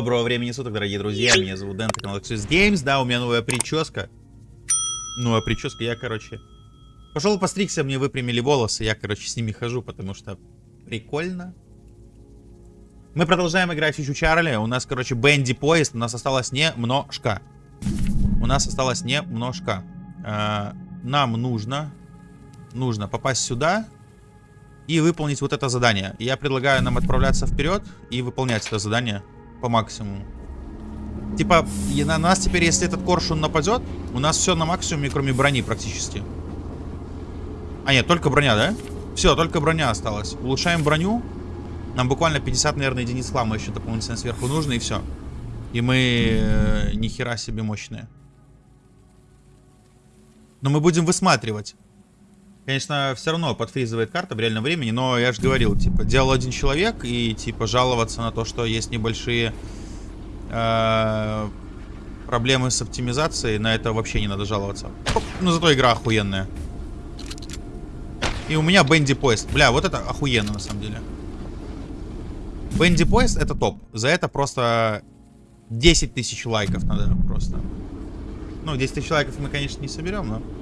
Доброго времени суток, дорогие друзья. Меня зовут Дэн, канал Access Games. Да, у меня новая прическа. Новая прическа. Я, короче, пошел постригся, мне выпрямили волосы. Я, короче, с ними хожу, потому что прикольно. Мы продолжаем играть Фичу Чарли. У нас, короче, Бенди поезд. У нас осталось немножко. У нас осталось немножко. А, нам нужно, нужно попасть сюда и выполнить вот это задание. Я предлагаю нам отправляться вперед и выполнять это задание по максимуму. Типа, на нас теперь, если этот коршун нападет, у нас все на максимуме, кроме брони практически. А нет, только броня, да? Все, только броня осталась. Улучшаем броню. Нам буквально 50, наверное, единиц хлама еще дополнительно сверху нужно, и все. И мы э, ни хера себе мощные. Но мы будем высматривать. Конечно, все равно подфризывает карта в реальном времени, но я же говорил, типа, делал один человек, и, типа, жаловаться на то, что есть небольшие э, проблемы с оптимизацией, на это вообще не надо жаловаться. Ну, зато игра охуенная. И у меня Бенди Поезд. Бля, вот это охуенно, на самом деле. Бенди Поезд это топ. За это просто 10 тысяч лайков надо просто. Ну, 10 тысяч лайков мы, конечно, не соберем, но...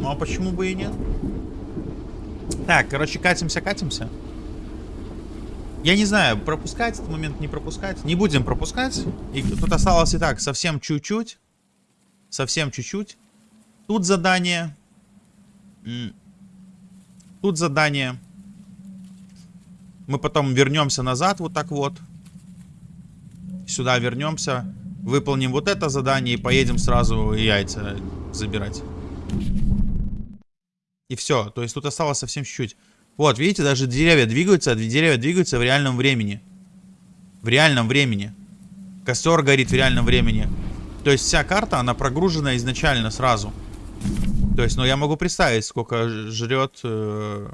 Ну а почему бы и нет? Так, короче, катимся, катимся. Я не знаю, пропускать этот момент, не пропускать. Не будем пропускать. И тут осталось и так, совсем чуть-чуть. Совсем чуть-чуть. Тут задание. Тут задание. Мы потом вернемся назад вот так вот. Сюда вернемся. Выполним вот это задание и поедем сразу яйца забирать. И все. То есть тут осталось совсем чуть-чуть. Вот, видите, даже деревья двигаются, деревья двигаются в реальном времени. В реальном времени. Костер горит в реальном времени. То есть вся карта, она прогружена изначально сразу. То есть, ну, я могу представить, сколько жрет... Э...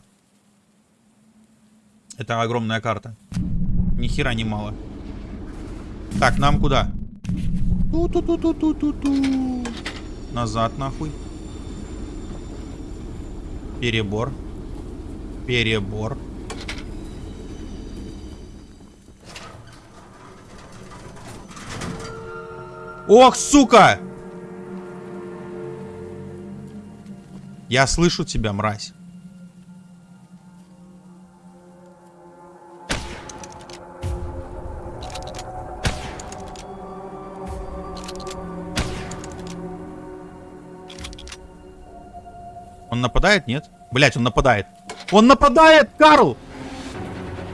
Это огромная карта. Ни хера не мало. Так, нам куда? Ту-ту-ту-ту-ту-ту-ту. Назад, нахуй. Перебор. Перебор. Ох, сука! Я слышу тебя, мразь. Он нападает? Нет? Блять, он нападает. Он нападает, Карл!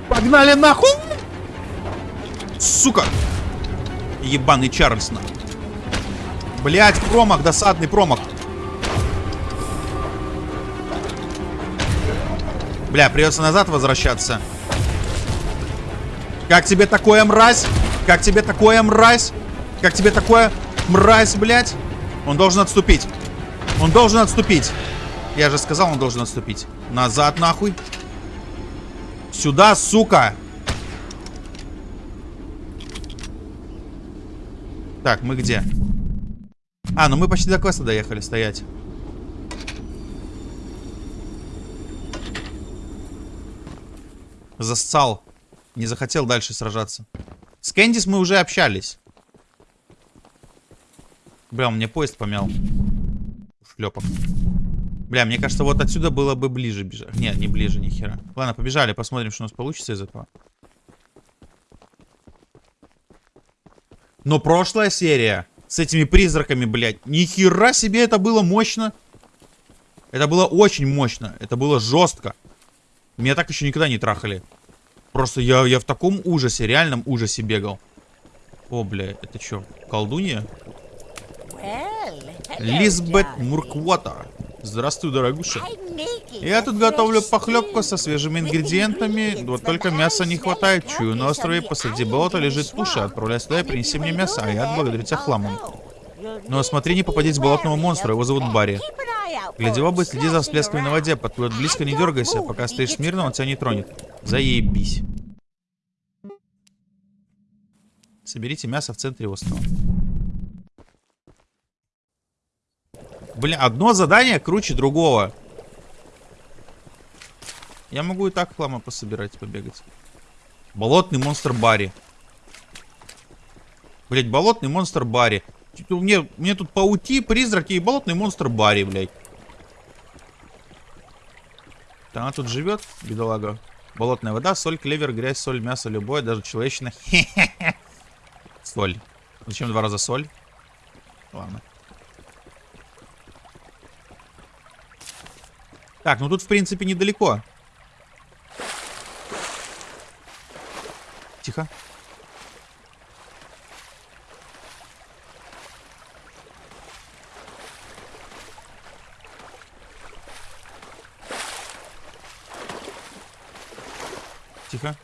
Погнали нахуй! Сука! Ебаный Чарльз, Блять, промах, досадный промах. Бля, придется назад возвращаться. Как тебе такое, мразь? Как тебе такое, мразь? Как тебе такое, мразь, блядь? Он должен отступить. Он должен отступить. Я же сказал, он должен отступить. Назад, нахуй. Сюда, сука. Так, мы где? А, ну мы почти до квеста доехали стоять. Зассал. Не захотел дальше сражаться. С Кэндис мы уже общались. Бля, он мне поезд помял. Шлепок. Бля, мне кажется, вот отсюда было бы ближе бежать. Нет, не ближе, ни хера. Ладно, побежали, посмотрим, что у нас получится из этого. Но прошлая серия с этими призраками, блядь, ни хера себе это было мощно. Это было очень мощно. Это было жестко. Меня так еще никогда не трахали. Просто я, я в таком ужасе, реальном ужасе бегал. О, бля, это что, колдунья? Лизбет Мурквота. Здравствуй, дорогуша. Я тут готовлю похлебку со свежими ингредиентами. Вот только мяса не хватает. Чую, на острове посреди болота лежит туша. Отправляй сюда и принеси мне мясо, а я отблагодарю тебя хламом. Но смотри, не попадись болотного монстра, его зовут Барри. Гляди в оба, следи за всплесками на воде. Подплывет близко, не дергайся. Пока стоишь смирно, он тебя не тронет. Заебись. Соберите мясо в центре острова. Блин, одно задание круче другого. Я могу и так хлама пособирать, побегать. Болотный монстр Барри. Блять, болотный монстр Барри. Мне, мне тут паути, призраки и болотный монстр Барри, блядь. Она тут живет, бедолага. Болотная вода, соль, клевер, грязь, соль, мясо, любое, даже человечное. Соль. Зачем два раза соль? Ладно. Так, ну тут, в принципе, недалеко. Тихо. Тихо.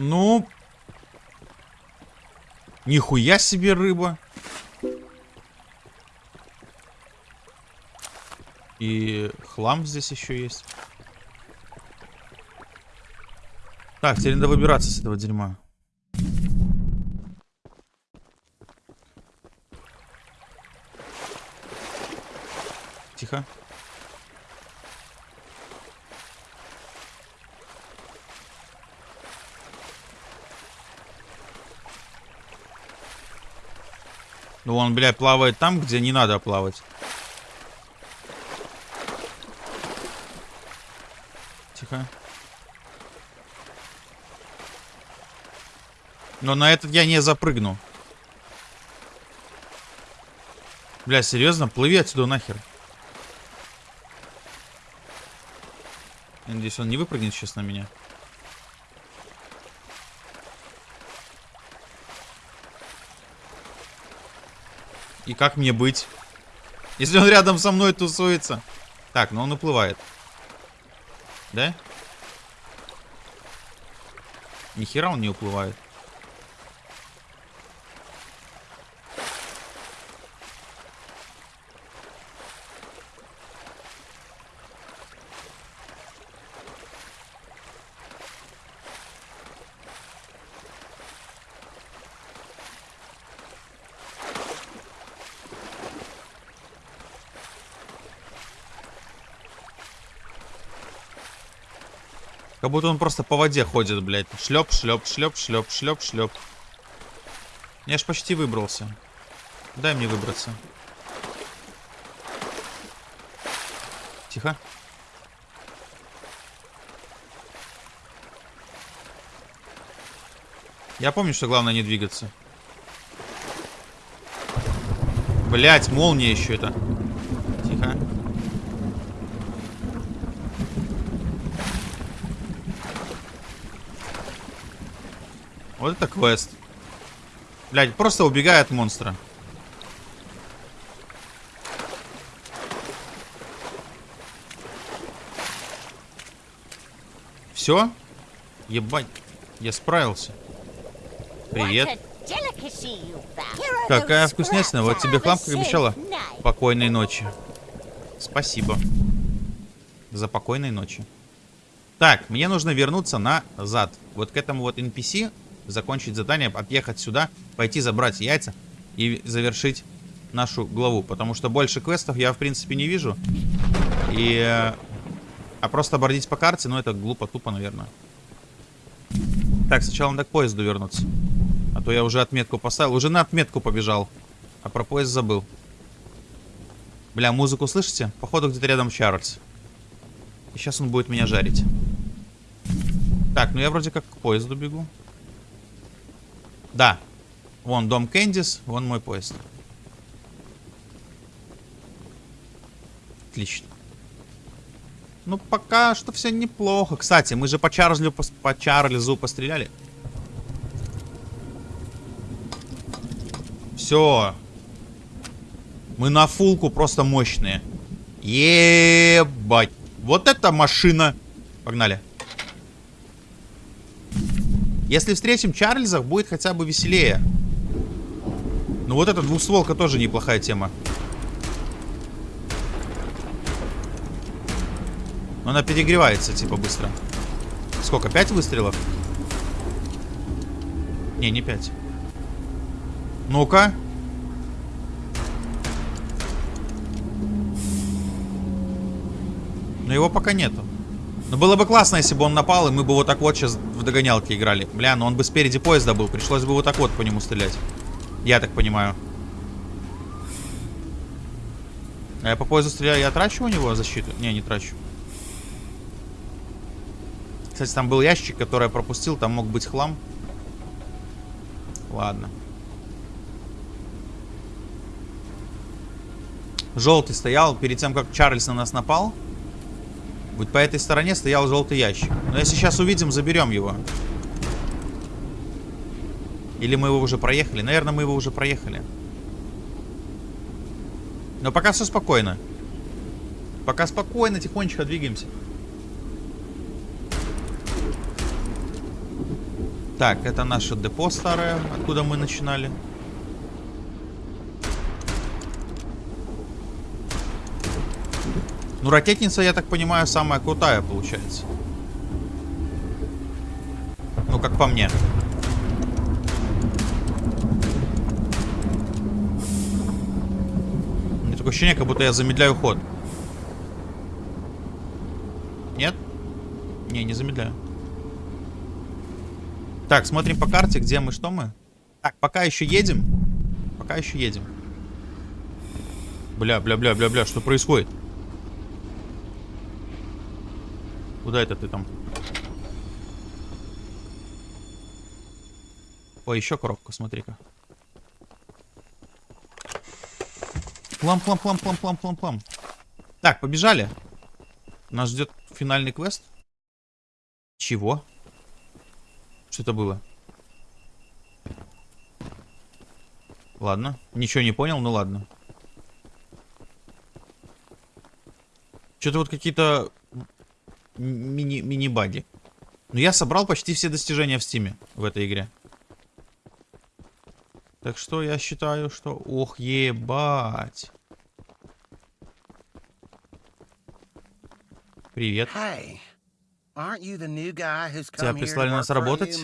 Ну... Нихуя себе рыба. И хлам здесь еще есть. Так, теперь надо выбираться с этого дерьма. Тихо. Ну он, блядь, плавает там, где не надо плавать. Тихо. Но на этот я не запрыгну. Бля, серьезно? Плыви отсюда нахер. Я надеюсь, он не выпрыгнет сейчас на меня. И как мне быть? Если он рядом со мной тусуется. Так, ну он уплывает. Да? Нихера он не уплывает. Как будто он просто по воде ходит, блядь. Шлеп, шлеп, шлеп, шлеп, шлеп, шлеп. Я ж почти выбрался. Дай мне выбраться. Тихо. Я помню, что главное не двигаться. Блять, молния еще это. Тихо. Вот это квест. Блядь, просто убегай от монстра. Все? Ебать, я справился. Привет. Какая вкуснятина, вот тебе хлам, как обещала. Покойной ночи. Спасибо. За покойной ночи. Так, мне нужно вернуться назад. Вот к этому вот NPC закончить задание, отъехать сюда, пойти забрать яйца и завершить нашу главу. Потому что больше квестов я, в принципе, не вижу. И... А просто бордить по карте, ну, это глупо, тупо, наверное. Так, сначала надо к поезду вернуться. А то я уже отметку поставил. Уже на отметку побежал. А про поезд забыл. Бля, музыку слышите? Походу где-то рядом Чарльз. И сейчас он будет меня жарить. Так, ну я вроде как к поезду бегу. Да. Вон дом Кэндис, вон мой поезд. Отлично. Ну, пока что все неплохо. Кстати, мы же по Чарльзу, по Чарльзу постреляли. Все. Мы на фулку просто мощные. Ебать. Вот эта машина. Погнали. Если встретим Чарльзов, будет хотя бы веселее. Ну вот эта двухстволка тоже неплохая тема. Но она перегревается, типа, быстро. Сколько? Пять выстрелов? Не, не 5. Ну-ка. Но его пока нету. Но было бы классно, если бы он напал, и мы бы вот так вот сейчас в догонялки играли. Бля, но он бы спереди поезда был. Пришлось бы вот так вот по нему стрелять. Я так понимаю. А я по поезду стреляю, я трачу у него защиту? Не, не трачу. Кстати, там был ящик, который я пропустил, там мог быть хлам. Ладно. Желтый стоял перед тем, как Чарльз на нас напал. Вот по этой стороне стоял желтый ящик. Но если сейчас увидим, заберем его. Или мы его уже проехали? Наверное, мы его уже проехали. Но пока все спокойно. Пока спокойно, тихонечко двигаемся. Так, это наше депо старое, откуда мы начинали. Ну, ракетница, я так понимаю, самая крутая получается. Ну, как по мне. Меня такое ощущение, как будто я замедляю ход. Нет? Не, не замедляю. Так, смотрим по карте, где мы, что мы. Так, пока еще едем. Пока еще едем. Бля, бля, бля, бля, бля, что происходит? Куда это ты там? Ой, еще коробка, смотри-ка. Плам, плам, плам, плам, плам, плам. Так, побежали. Нас ждет финальный квест. Чего? Что это было? Ладно. Ничего не понял, ну ладно. Что-то вот какие-то мини-баги. Мини Но ну, я собрал почти все достижения в стиме в этой игре. Так что я считаю, что... Ох, ебать. Привет. Тебя прислали нас работать?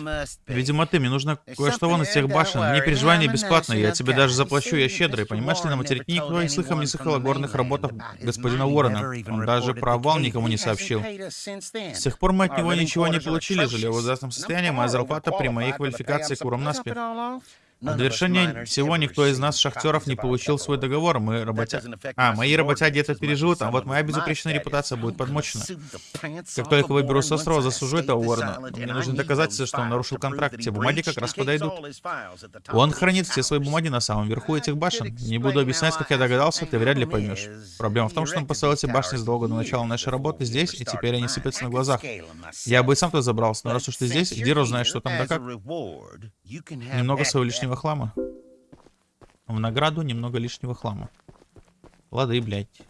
Видимо, ты. Мне нужно кое-что вон из всех башен. Не переживай, не бесплатно. Я тебе даже заплачу, я щедрый. Понимаешь ли, на материке никто и слыхом не слыхал о горных работах господина Уоррена. Он даже про обвал никому не сообщил. С тех пор мы от него ничего не получили. Жили в ужасном состоянии. Моя зарплата при моей квалификации куром наспех. В довершение всего никто из нас, шахтеров, не получил свой договор. Мы работя... А, мои работяги это переживут, а вот моя безупречная репутация будет подмочена. Как только выберу с острова, засужу этого Уоррена. Мне нужны доказательства, что он нарушил контракт. Те бумаги как раз подойдут. Он хранит все свои бумаги на самом верху этих башен. Не буду объяснять, как я догадался, ты вряд ли поймешь. Проблема в том, что он поставил эти башни задолго до начала нашей работы здесь, и теперь они сыпятся на глазах. Я бы и сам туда забрался, но раз уж ты здесь, иди знаешь, что там да как. Немного своего лишнего хлама. В награду немного лишнего хлама. Лады, блядь.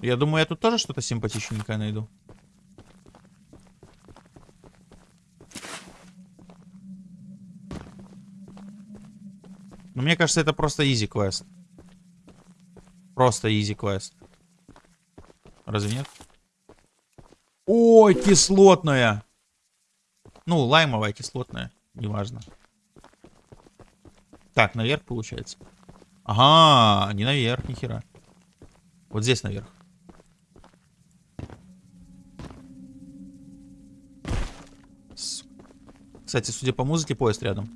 Я думаю, я тут тоже что-то симпатичненькое найду. Но мне кажется, это просто изи квест. Просто изи квест. Разве нет? Ой, кислотная! Ну, лаймовая, кислотная. Неважно. Так, наверх получается. Ага, не наверх, нихера. Вот здесь наверх. Кстати, судя по музыке, поезд рядом.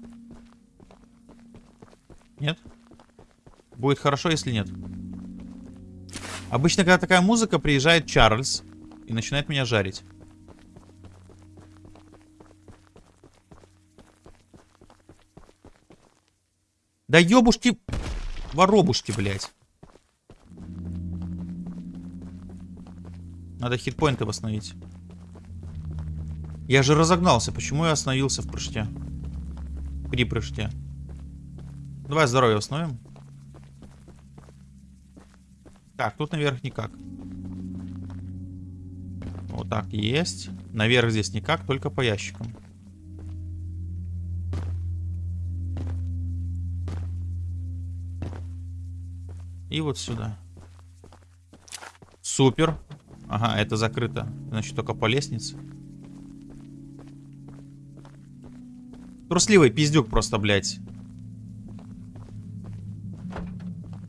Нет? Будет хорошо, если нет. Обычно, когда такая музыка, приезжает Чарльз и начинает меня жарить. Да ёбушки, воробушки, блядь. Надо хитпоинты восстановить. Я же разогнался. Почему я остановился в прыжке? При прыжке. Давай здоровье восстановим. Так, тут наверх никак. Вот так есть. Наверх здесь никак, только по ящикам. И вот сюда. Супер. Ага, это закрыто. Значит, только по лестнице. Трусливый пиздюк просто, блядь.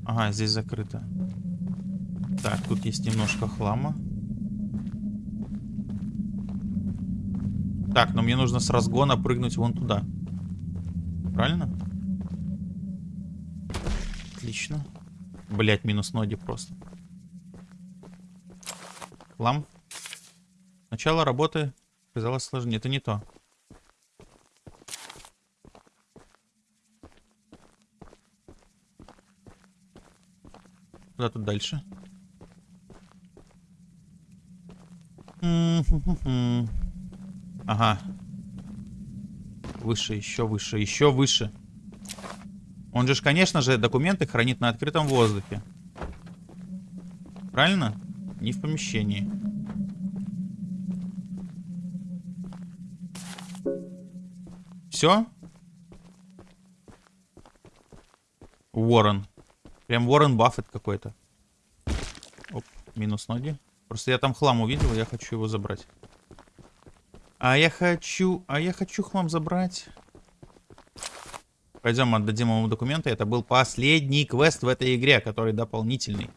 Ага, здесь закрыто. Так, тут есть немножко хлама. Так, но мне нужно с разгона прыгнуть вон туда. Правильно? Отлично. Блять, минус ноги просто. Хлам. Начало работы казалось сложнее. Это не то. Куда тут дальше? Ага. Выше, еще выше, еще выше. Он же, конечно же, документы хранит на открытом воздухе. Правильно? Не в помещении. Все? Уоррен. Прям Уоррен Баффет какой-то. Оп, минус ноги. Просто я там хлам увидел, я хочу его забрать. А я хочу... А я хочу хлам забрать. Пойдем отдадим ему документы. Это был последний квест в этой игре, который дополнительный.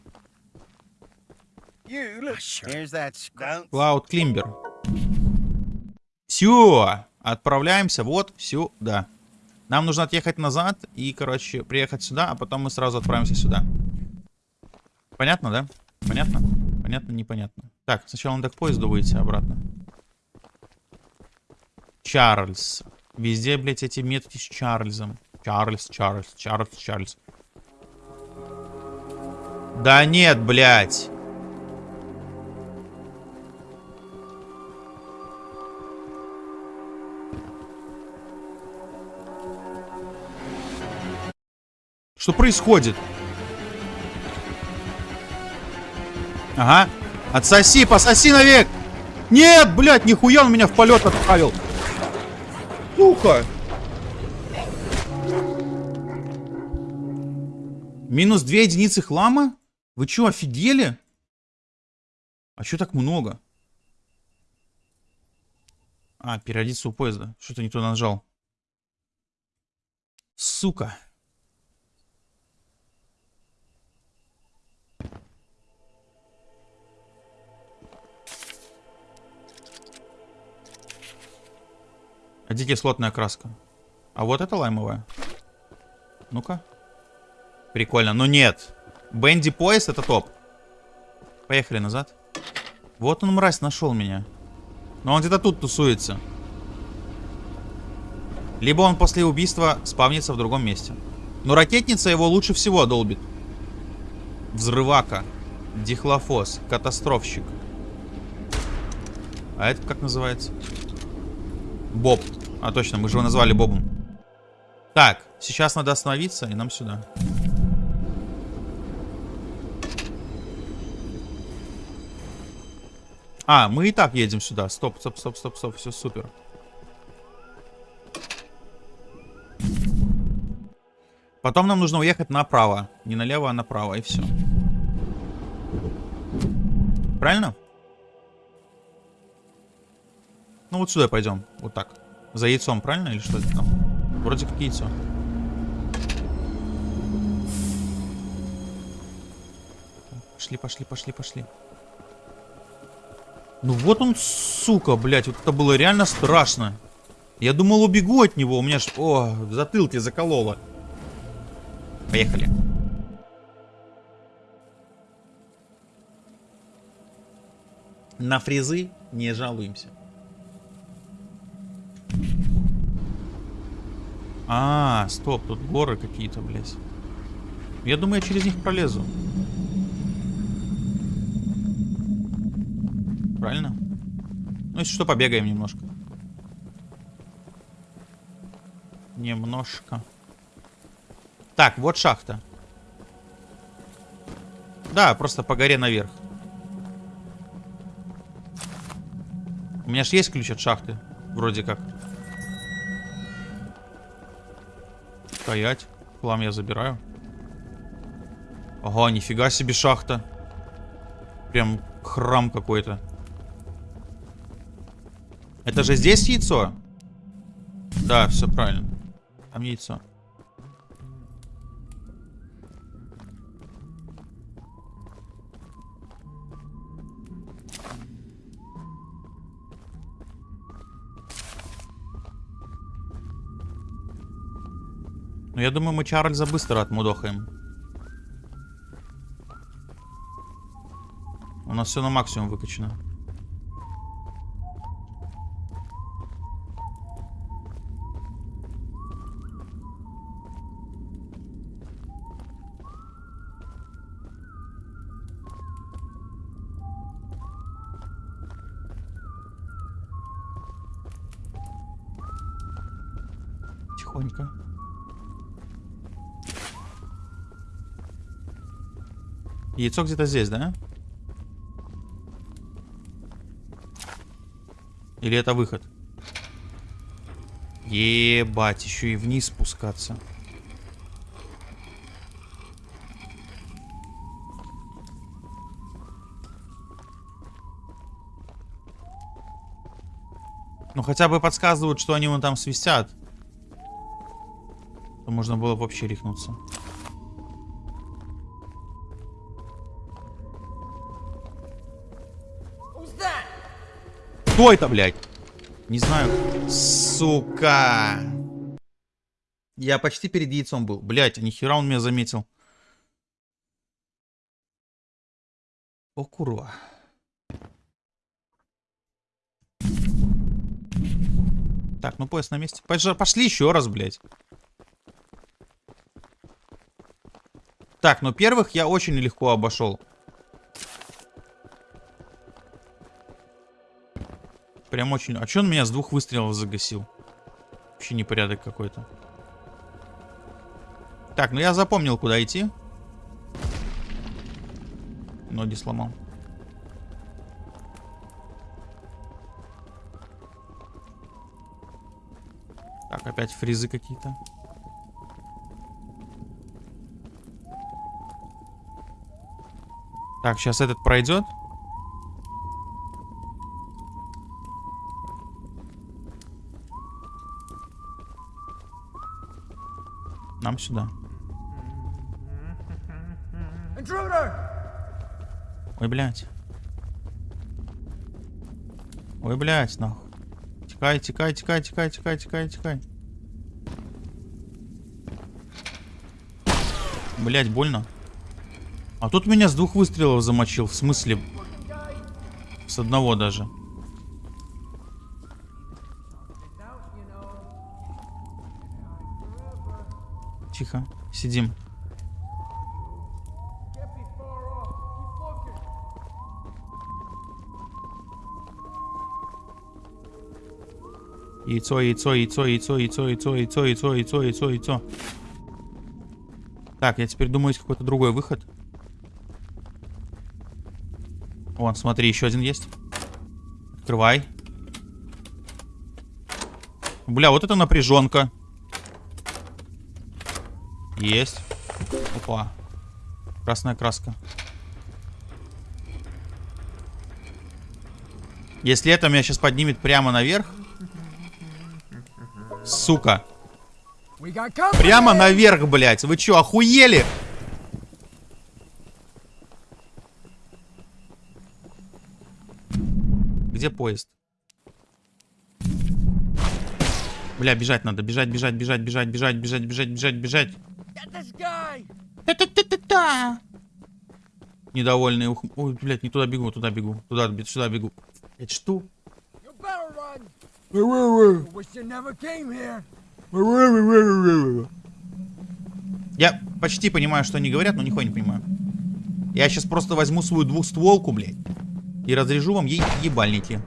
Клауд Климбер. Все. Отправляемся вот сюда. Нам нужно отъехать назад и, короче, приехать сюда, а потом мы сразу отправимся сюда. Понятно, да? Понятно? Понятно, непонятно. Так, сначала надо к поезду выйти обратно. Чарльз. Везде, блядь, эти метки с Чарльзом. Чарльз, Чарльз, Чарльз, Чарльз. Да нет, блядь. Что происходит? Ага. Отсоси, пососи навек! Нет, блядь, нихуя он меня в полет отправил. Сука! Минус две единицы хлама? Вы что, офигели? А что так много? А, периодиться у поезда. Что-то не туда нажал. Сука. Дикий кислотная краска. А вот это лаймовая. Ну-ка. Прикольно. Но нет. Бенди пояс это топ. Поехали назад. Вот он, мразь, нашел меня. Но он где-то тут тусуется. Либо он после убийства спавнится в другом месте. Но ракетница его лучше всего долбит. Взрывака. Дихлофос. Катастрофщик. А это как называется? Боб. А точно, мы же его назвали Бобом. Так, сейчас надо остановиться, и нам сюда. А, мы и так едем сюда. Стоп, стоп, стоп, стоп, стоп. Все супер. Потом нам нужно уехать направо. Не налево, а направо, и все. Правильно? Ну вот сюда пойдем. Вот так. За яйцом, правильно? Или что это там? Вроде как яйцо. Пошли, пошли, пошли, пошли. Ну вот он, сука, блядь. Вот это было реально страшно. Я думал, убегу от него. У меня ж... О, в затылке закололо. Поехали. На фрезы не жалуемся. А, стоп, тут горы какие-то, блядь. Я думаю, я через них пролезу. Правильно? Ну, если что, побегаем немножко. Немножко. Так, вот шахта. Да, просто по горе наверх. У меня же есть ключ от шахты. Вроде как. Стоять. Хлам я забираю. Ага, нифига себе шахта. Прям храм какой-то. Это же здесь яйцо? Да, все правильно. Там яйцо. Я думаю, мы Чарльза быстро отмудохаем. У нас все на максимум выкачано. Яйцо где-то здесь, да? Или это выход? Ебать, еще и вниз спускаться. Ну хотя бы подсказывают, что они вон там свистят. То можно было вообще рехнуться. Кто это, блядь? Не знаю. Сука. Я почти перед яйцом был. Блядь, а нихера он меня заметил. О. Так, ну поезд на месте. Пошли еще раз, блядь. Так, ну первых я очень легко обошел. Прям очень... А че он меня с двух выстрелов загасил? Вообще непорядок какой-то. Так, ну я запомнил, куда идти. Ноги сломал. Так, опять фризы какие-то. Так, сейчас этот пройдет. Нам сюда. Ой, блядь. Ой, блядь, нахуй. Тикай, тикай, тикай, тикай, тикай, тикай, тикай. Блять, больно. А тут меня с двух выстрелов замочил. В смысле? С одного даже. Тихо, сидим. Яйцо, яйцо, яйцо, яйцо, яйцо, яйцо, яйцо, яйцо, яйцо, яйцо, яйцо. Так, я теперь думаю, есть какой-то другой выход. Вон, смотри, еще один есть. Открывай. Бля, вот это напряженка. Есть. Опа. Красная краска. Если это меня сейчас поднимет прямо наверх. Сука. Прямо наверх, блядь. Вы что, охуели? Где поезд? Бля, бежать надо. Бежать, бежать, бежать, бежать, бежать, бежать, бежать, бежать, бежать. Та-та-та-та-та! Недовольный. Ух... Ой, блядь, не туда бегу, туда бегу. Туда, сюда бегу. Это что? Я почти понимаю, что они говорят, но нихуя не понимаю. Я сейчас просто возьму свою двухстволку, блядь, и разрежу вам ей ебальники.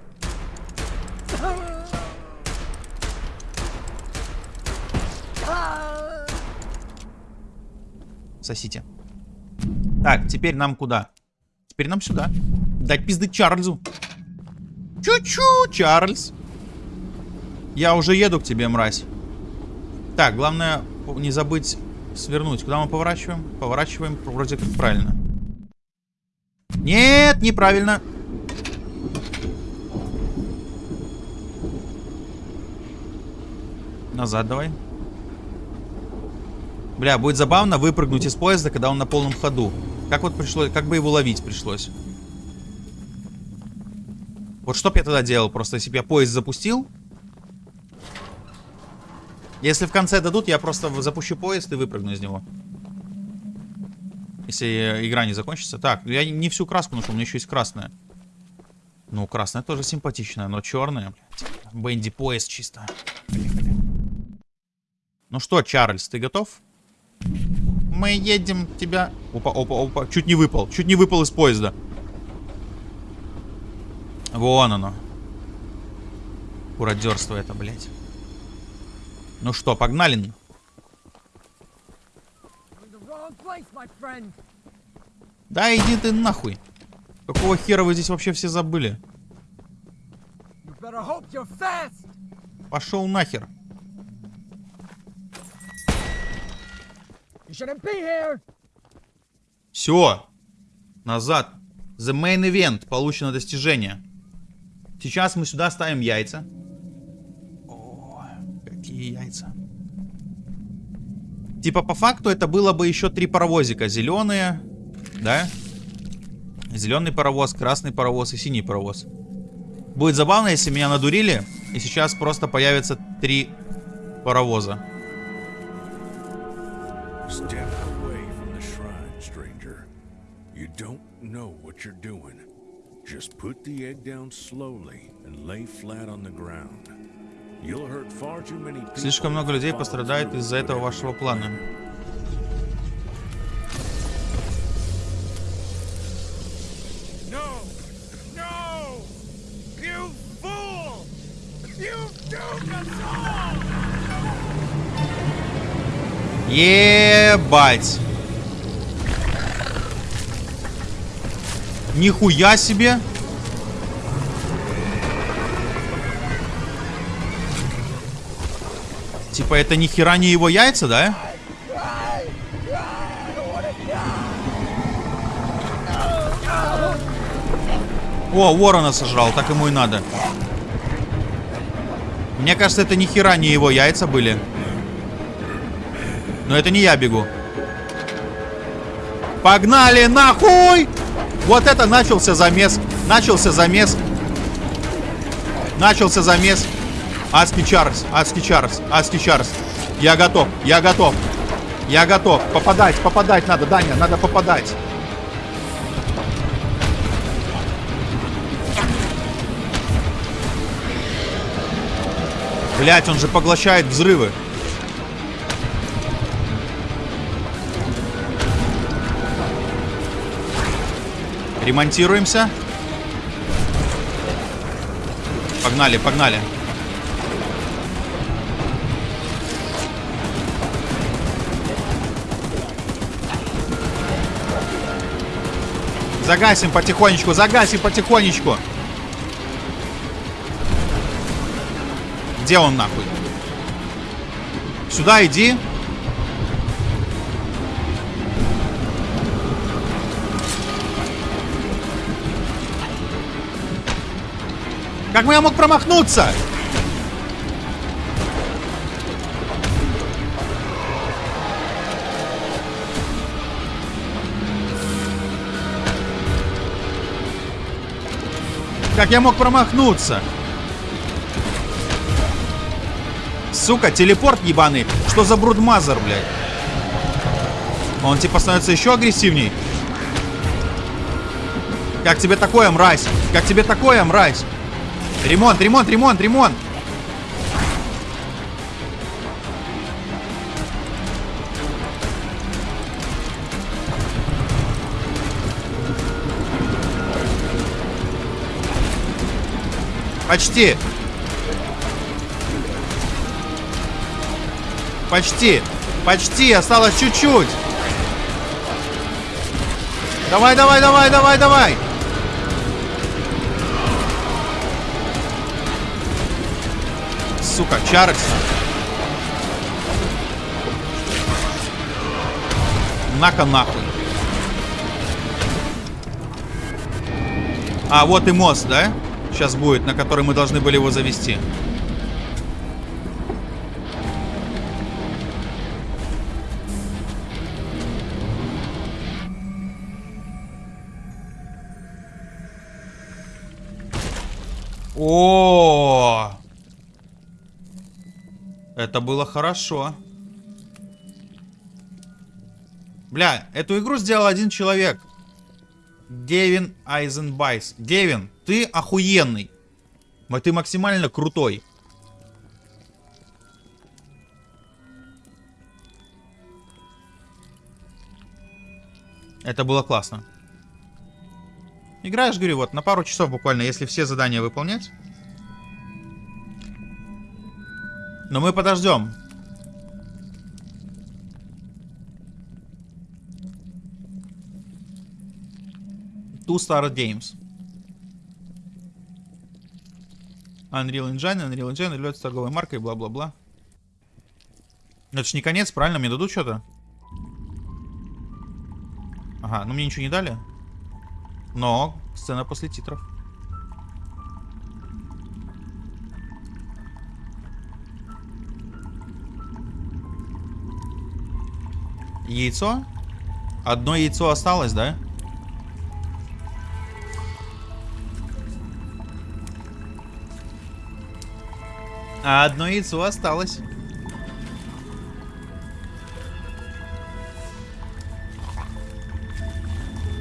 Сосите. Так, теперь нам куда? Теперь нам сюда. Дать пизды Чарльзу. Чу-чу, Чарльз. Я уже еду к тебе, мразь. Так, главное не забыть свернуть. Куда мы поворачиваем? Поворачиваем вроде как правильно. Нет, неправильно. Назад давай. Бля, будет забавно выпрыгнуть из поезда, когда он на полном ходу. Как вот пришлось, как бы его ловить пришлось. Вот что бы я тогда делал? Просто если бы я поезд запустил. Если в конце дадут, я просто запущу поезд и выпрыгну из него. Если игра не закончится. Так, я не всю краску нашел, у меня еще есть красная. Ну, красная тоже симпатичная, но черная, блядь. Бенди поезд чисто. Ну что, Чарльз, ты готов? Мы едем тебя... Опа, опа, опа. Чуть не выпал. Чуть не выпал из поезда. Вон оно. Куродерство это, блядь. Ну что, погнали? Да иди ты нахуй. Какого хера вы здесь вообще все забыли? Пошел нахер. Все. Назад. The main event. Получено достижение. Сейчас мы сюда ставим яйца. О, какие яйца. Типа по факту это было бы еще три паровозика. Зеленые, да? Зеленый паровоз, красный паровоз и синий паровоз. Будет забавно, если меня надурили, и сейчас просто появится три паровоза. Step away from the shrine, stranger. You don't know what you're doing. Just put the egg down slowly and lay flat on the ground. You'll hurt far too many people. Слишком много людей пострадает из-за этого вашего плана. Ебать. Нихуя себе. Типа это ни хера не его яйца, да? О, ворона сожрал, так ему и надо. Мне кажется, это ни хера не его яйца были. Но это не я бегу. Погнали нахуй! Вот это начался замес. Начался замес. Начался замес. Адский Чарльз, Адский Чарльз, Адский Чарльз. Я готов, я готов. Я готов. Попадать, попадать надо, Даня, надо попадать. Блять, он же поглощает взрывы. Ремонтируемся. Погнали, погнали. Загасим потихонечку, загасим потихонечку. Где он нахуй? Сюда иди. Как я мог промахнуться? Как я мог промахнуться? Сука, телепорт ебаный. Что за брудмазер, блядь? Он типа становится еще агрессивней. Как тебе такое, мразь? Как тебе такое, мразь? Ремонт, ремонт, ремонт, ремонт. Почти. Почти. Почти. Осталось чуть-чуть. Давай, давай, давай, давай, давай. сука, чарекс. На-ка нахуй. А, вот и мост, да? Сейчас будет, на который мы должны были его завести. О, -о, -о, -о это было хорошо. Бля, эту игру сделал один человек. Гевин Айзенбайс. Гевин, ты охуенный. Ты максимально крутой. Это было классно. Играешь, говорю, вот на пару часов буквально, если все задания выполнять. Но мы подождем. Two Star Games. Unreal Engine, Unreal Engine является торговой маркой, бла-бла-бла. Это ж не конец, правильно? Мне дадут что-то? Ага, ну мне ничего не дали. Но сцена после титров. Яйцо? Одно яйцо осталось, да? А одно яйцо осталось.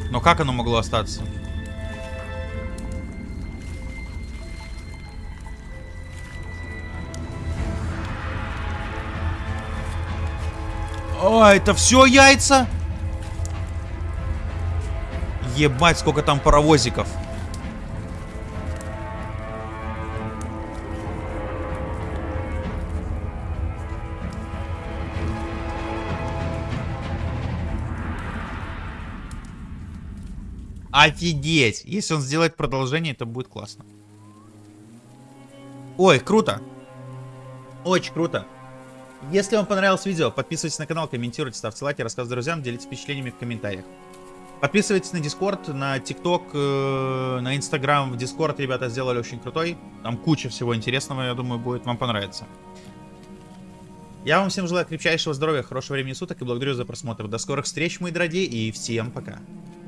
Но как оно могло остаться? О, это все яйца? Ебать, сколько там паровозиков. Офигеть! Если он сделает продолжение, это будет классно. Ой, круто! Очень круто! Если вам понравилось видео, подписывайтесь на канал, комментируйте, ставьте лайки, рассказывайте друзьям, делитесь впечатлениями в комментариях. Подписывайтесь на Discord, на TikTok, э, на Instagram. В Discord ребята сделали очень крутой. Там куча всего интересного, я думаю, будет вам понравиться. Я вам всем желаю крепчайшего здоровья, хорошего времени суток и благодарю за просмотр. До скорых встреч, мои дорогие, и всем пока.